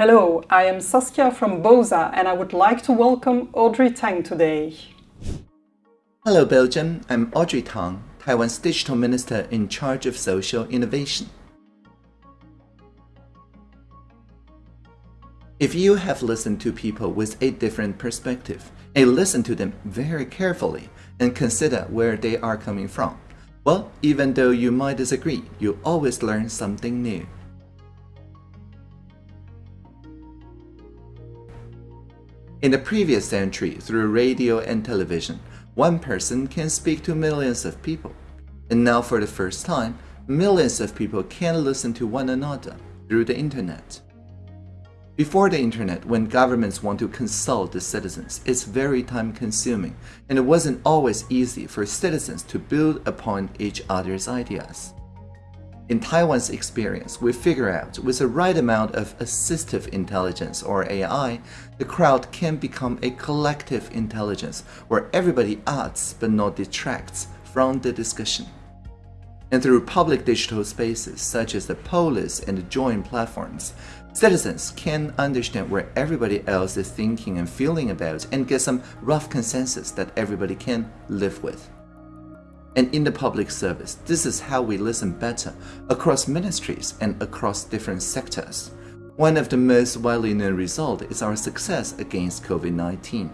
Hello, I am Saskia from BOZAR and I would like to welcome Audrey Tang today. Hello Belgium, I'm Audrey Tang, Taiwan's Digital Minister in charge of social innovation. If you have listened to people with a different perspective, and listen to them very carefully and consider where they are coming from, well, even though you might disagree, you always learn something new. In the previous century, through radio and television, one person can speak to millions of people. And now for the first time, millions of people can listen to one another through the internet. Before the internet, when governments want to consult the citizens, it's very time consuming, and it wasn't always easy for citizens to build upon each other's ideas. In Taiwan's experience, we figure out with the right amount of assistive intelligence or AI, the crowd can become a collective intelligence where everybody adds but not detracts from the discussion. And through public digital spaces such as the Polis and the Join platforms, citizens can understand where everybody else is thinking and feeling about and get some rough consensus that everybody can live with and in the public service. This is how we listen better across ministries and across different sectors. One of the most widely known results is our success against COVID-19.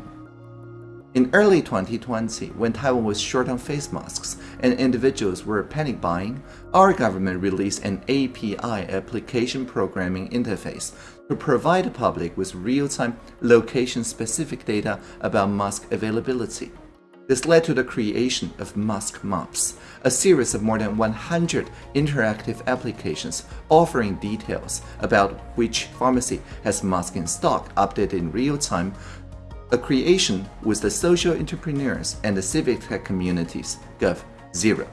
In early 2020, when Taiwan was short on face masks and individuals were panic buying, our government released an API application programming interface to provide the public with real-time location-specific data about mask availability. This led to the creation of Mask Maps, a series of more than 100 interactive applications offering details about which pharmacy has masks in stock updated in real time, a creation with the social entrepreneurs and the civic tech communities Gov Zero.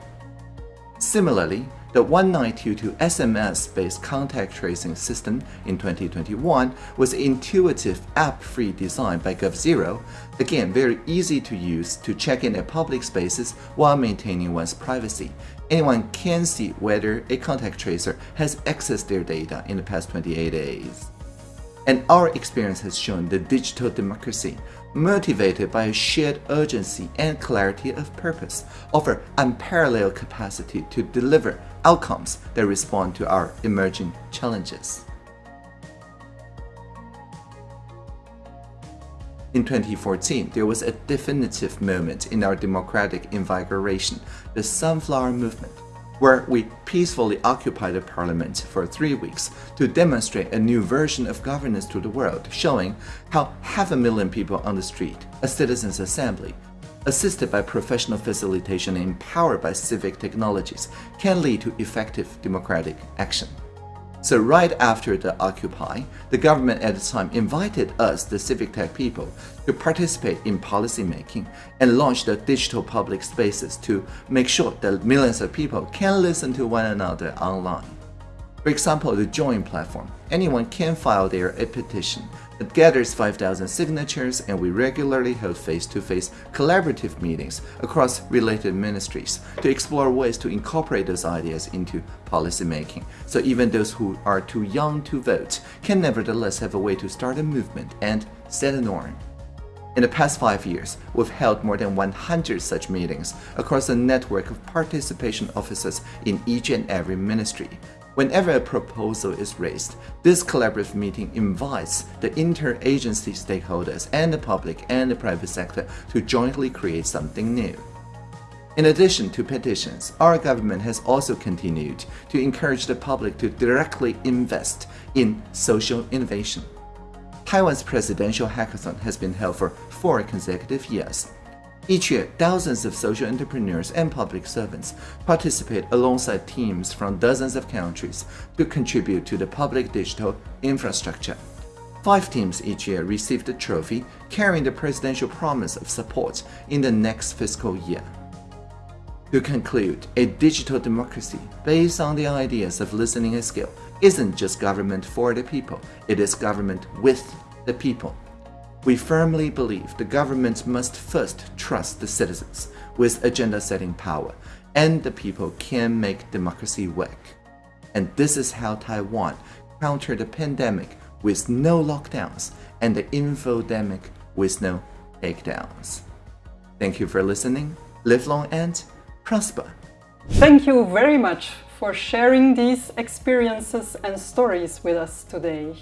Similarly, the 1922 SMS-based contact tracing system in 2021 was intuitive app-free design by GovZero, again very easy to use to check in at public spaces while maintaining one's privacy. Anyone can see whether a contact tracer has accessed their data in the past 28 days. And our experience has shown that digital democracy, motivated by a shared urgency and clarity of purpose, offer unparalleled capacity to deliver outcomes that respond to our emerging challenges. In 2014, there was a definitive moment in our democratic invigoration, the Sunflower Movement where we peacefully occupied the parliament for three weeks to demonstrate a new version of governance to the world, showing how half a million people on the street, a citizens' assembly, assisted by professional facilitation and empowered by civic technologies, can lead to effective democratic action. So right after the Occupy, the government at the time invited us, the civic tech people, to participate in policy making and launch the digital public spaces to make sure that millions of people can listen to one another online. For example, the Join platform. Anyone can file there a petition that gathers 5,000 signatures and we regularly hold face-to-face -face collaborative meetings across related ministries to explore ways to incorporate those ideas into policymaking. So even those who are too young to vote can nevertheless have a way to start a movement and set a norm. In the past five years, we've held more than 100 such meetings across a network of participation offices in each and every ministry, Whenever a proposal is raised, this collaborative meeting invites the interagency stakeholders and the public and the private sector to jointly create something new. In addition to petitions, our government has also continued to encourage the public to directly invest in social innovation. Taiwan's presidential hackathon has been held for four consecutive years, each year, thousands of social entrepreneurs and public servants participate alongside teams from dozens of countries to contribute to the public digital infrastructure. Five teams each year receive the trophy, carrying the presidential promise of support in the next fiscal year. To conclude, a digital democracy based on the ideas of listening and skill isn't just government for the people, it is government with the people. We firmly believe the government must first trust the citizens with agenda-setting power, and the people can make democracy work. And this is how Taiwan countered the pandemic with no lockdowns and the infodemic with no takedowns. Thank you for listening. Live long and prosper. Thank you very much for sharing these experiences and stories with us today.